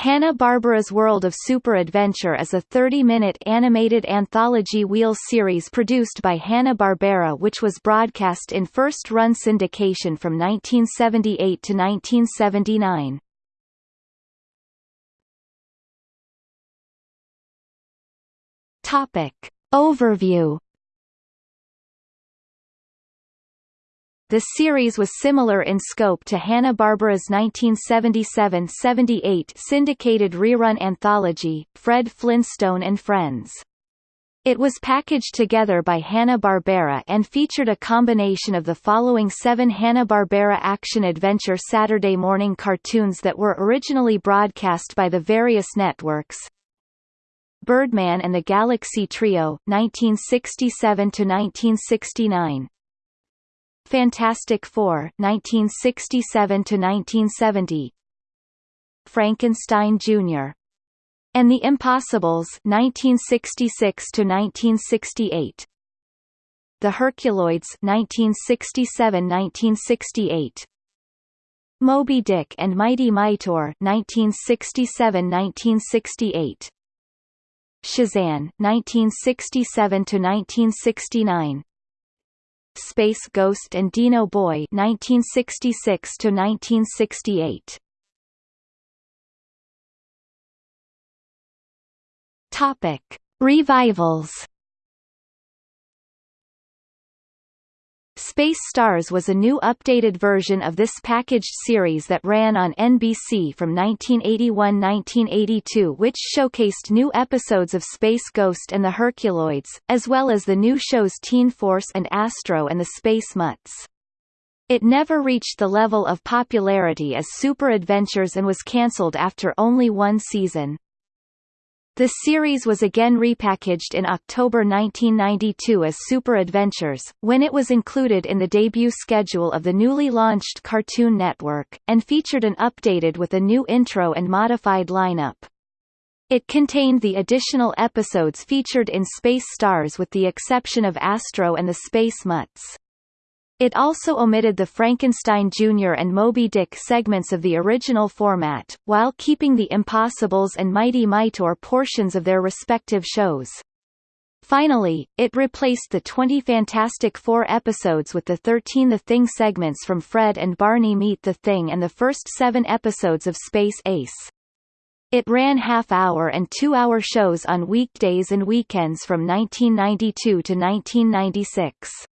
Hanna-Barbera's World of Super Adventure is a 30-minute animated anthology wheel series produced by Hanna-Barbera which was broadcast in first-run syndication from 1978 to 1979. Topic. Overview The series was similar in scope to Hanna-Barbera's 1977-78 syndicated rerun anthology, Fred Flintstone and Friends. It was packaged together by Hanna-Barbera and featured a combination of the following seven Hanna-Barbera action-adventure Saturday morning cartoons that were originally broadcast by the various networks. Birdman and the Galaxy Trio 1967–1969 Fantastic Four 1967 to 1970 Frankenstein Jr. and The Impossibles 1966 to 1968 The Herculoids 1967-1968 Moby Dick and Mighty Mightor 1967-1968 Shazzan 1967 to 1969 Space Ghost and Dino Boy 1966 to 1968 Topic Revivals Space Stars was a new updated version of this packaged series that ran on NBC from 1981–1982 which showcased new episodes of Space Ghost and the Herculoids, as well as the new shows Teen Force and Astro and the Space Mutts. It never reached the level of popularity as Super Adventures and was cancelled after only one season. The series was again repackaged in October 1992 as Super Adventures, when it was included in the debut schedule of the newly launched Cartoon Network, and featured an updated with a new intro and modified lineup. It contained the additional episodes featured in Space Stars with the exception of Astro and the Space Mutts. It also omitted the Frankenstein Jr. and Moby Dick segments of the original format, while keeping the Impossibles and Mighty Mightor portions of their respective shows. Finally, it replaced the 20 Fantastic Four episodes with the 13 The Thing segments from Fred and Barney Meet the Thing and the first seven episodes of Space Ace. It ran half-hour and two-hour shows on weekdays and weekends from 1992 to 1996.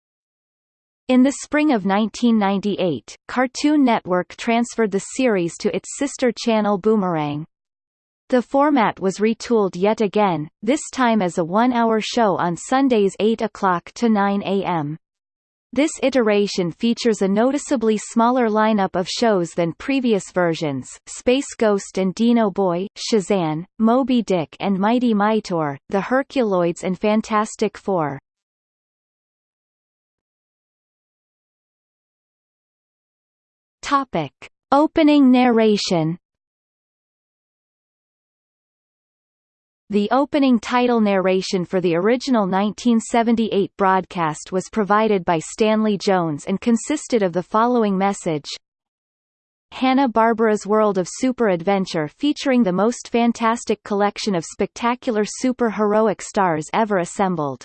In the spring of 1998, Cartoon Network transferred the series to its sister channel Boomerang. The format was retooled yet again, this time as a one-hour show on Sundays 8 o'clock to 9 a.m. This iteration features a noticeably smaller lineup of shows than previous versions, Space Ghost and Dino Boy, Shazzan, Moby Dick and Mighty Mightor, The Herculoids and Fantastic Four. Topic. Opening narration The opening title narration for the original 1978 broadcast was provided by Stanley Jones and consisted of the following message. Hanna-Barbera's World of Super Adventure featuring the most fantastic collection of spectacular super-heroic stars ever assembled.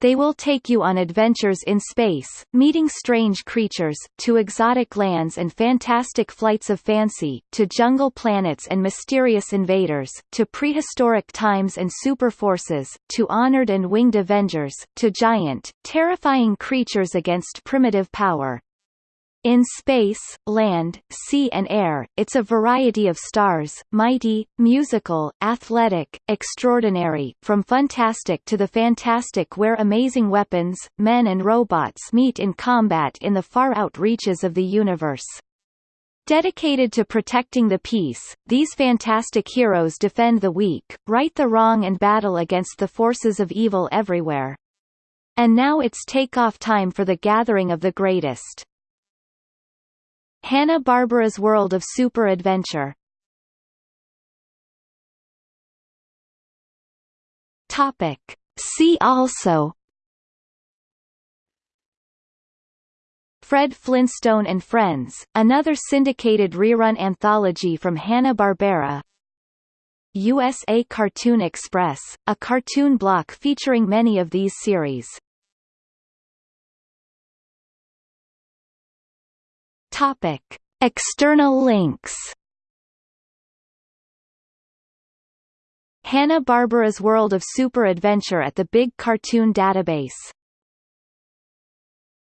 They will take you on adventures in space, meeting strange creatures, to exotic lands and fantastic flights of fancy, to jungle planets and mysterious invaders, to prehistoric times and super forces, to honored and winged avengers, to giant, terrifying creatures against primitive power. In space, land, sea and air, it's a variety of stars, mighty, musical, athletic, extraordinary, from fantastic to the fantastic where amazing weapons, men and robots meet in combat in the far-out reaches of the universe. Dedicated to protecting the peace, these fantastic heroes defend the weak, right the wrong and battle against the forces of evil everywhere. And now it's take-off time for the gathering of the greatest. Hanna-Barbera's World of Super Adventure Topic. See also Fred Flintstone and Friends, another syndicated rerun anthology from Hanna-Barbera USA Cartoon Express, a cartoon block featuring many of these series. Topic: External links. Hanna-Barbera's World of Super Adventure at the Big Cartoon Database